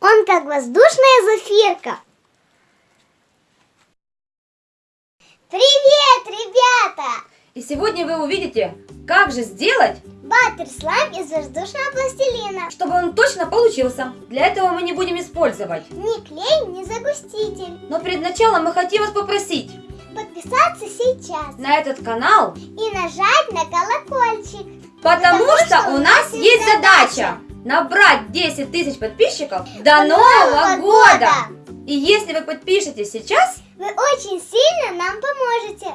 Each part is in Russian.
Он как воздушная зафирка. Привет, ребята! И сегодня вы увидите, как же сделать, Баттер слайм из воздушного пластилина. чтобы он точно получился. Для этого мы не будем использовать. Ни клей, ни загуститель. Но перед началом мы хотим вас попросить Подписаться сейчас на этот канал, и нажать на колокольчик. потому, Потому что, у нас есть задача набрать 10 тысяч подписчиков до Нового года. И если вы подпишетесь сейчас, Вы очень сильно нам поможете.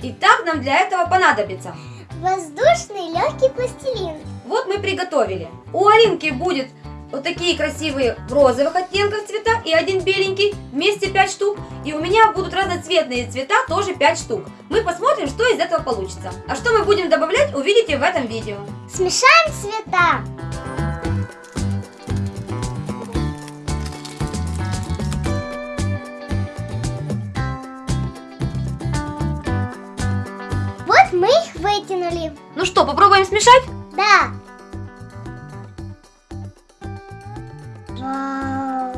и так нам для этого понадобится. Воздушный легкий пластилин. Вот мы приготовили. У Алинки будет вот такие красивые в розовых оттенках цвета и один беленький, вместе 5 штук. И у меня будут разноцветные цвета, тоже 5 штук. Мы посмотрим, что из этого получится. А что мы будем добавлять, увидите в этом видео. Смешаем цвета. Мы их вытянули. Ну что, попробуем смешать? Да. Вау.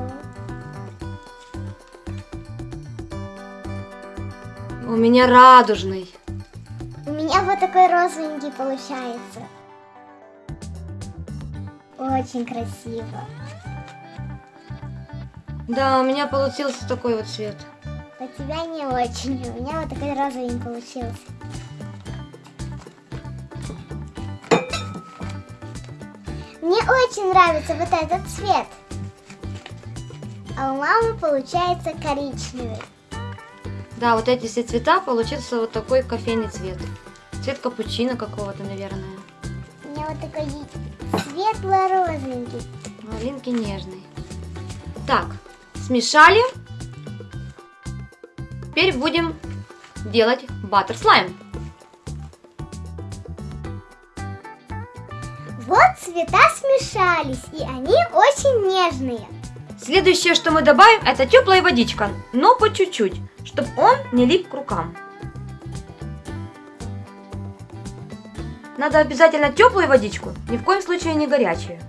У меня радужный. У меня вот такой розовенький получается. Очень красиво. Да, у меня получился такой вот цвет. У тебя не очень. У меня вот такой розовенький получился. Мне очень нравится вот этот цвет. А у мамы получается коричневый. Да, вот эти все цвета получился вот такой кофейный цвет. Цвет капучино какого-то, наверное. У меня вот такой светло-розовенький. Малинки нежный. Так, смешали. Теперь будем делать баттер слайм. Вот цвета смешались, и они очень нежные. Следующее, что мы добавим, это теплая водичка, но по чуть-чуть, чтобы он не лип к рукам. Надо обязательно теплую водичку, ни в коем случае не горячую.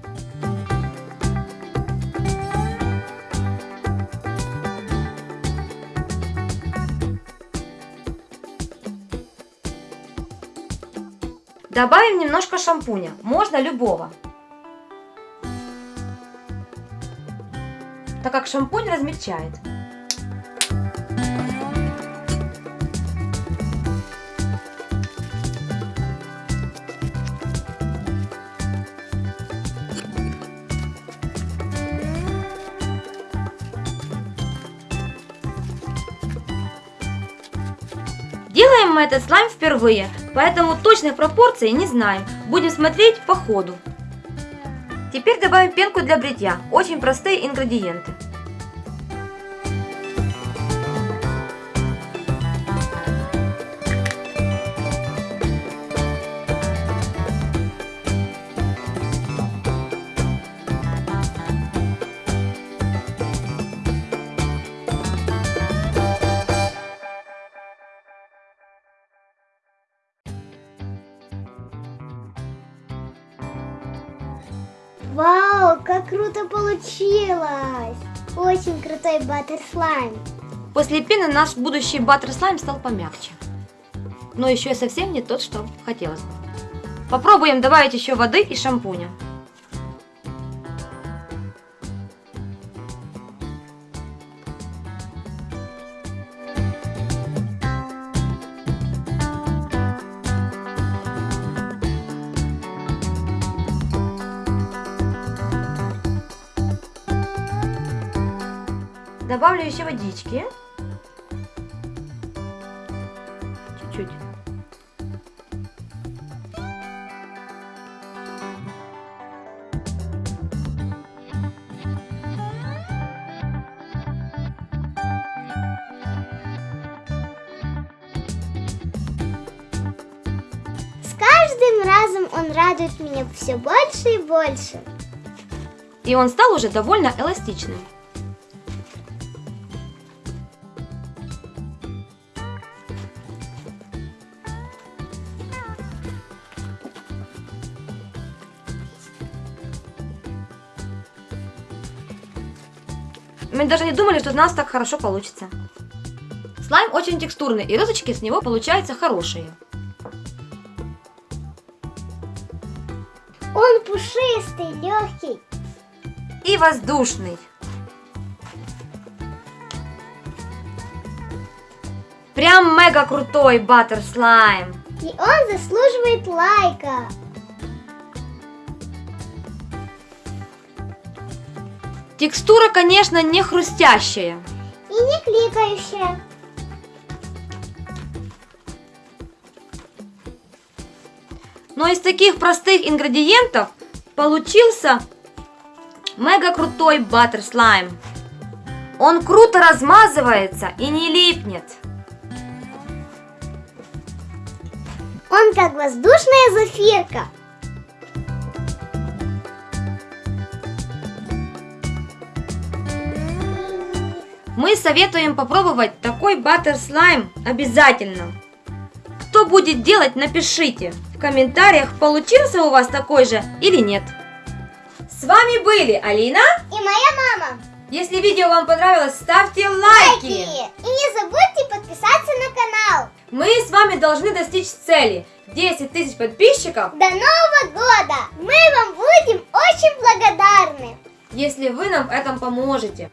Добавим немножко шампуня, можно любого. так как шампунь размягчает. Делаем мы этот слайм впервые, поэтому точной пропорции не знаем. Будем смотреть по ходу. Теперь добавим пенку для бритья. Очень простые ингредиенты. Вау, как круто получилось! Очень крутой баттер слайм. После пены наш будущий баттер слайм стал помягче. Но еще и совсем не тот, что хотелось бы. Попробуем добавить еще воды и шампуня. Добавлю еще водички. Чуть-чуть. С каждым разом он радует меня все больше и больше. И он стал уже довольно эластичным. Мы даже не думали, что у нас так хорошо получится. Слайм очень текстурный, и розочки с него получаются хорошие. Он пушистый, легкий. И воздушный. Прям мега крутой баттер слайм. И он заслуживает лайка. Текстура, конечно, не хрустящая. И не кликающая. Но из таких простых ингредиентов получился мега крутой баттер слайм. Он круто размазывается и не липнет. Он как воздушная зефирка. Мы советуем попробовать такой баттер слайм обязательно. Кто будет делать, напишите в комментариях, получился у вас такой же или нет. С вами были Алина. И моя мама. Если видео вам понравилось, ставьте лайки. И не забудьте подписаться на канал. Мы с вами должны достичь цели 10 тысяч подписчиков, До Нового года! Мы вам будем очень благодарны. если вы нам в этом поможете.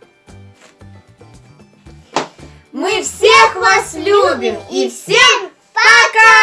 Мы всех вас любим и всем пока!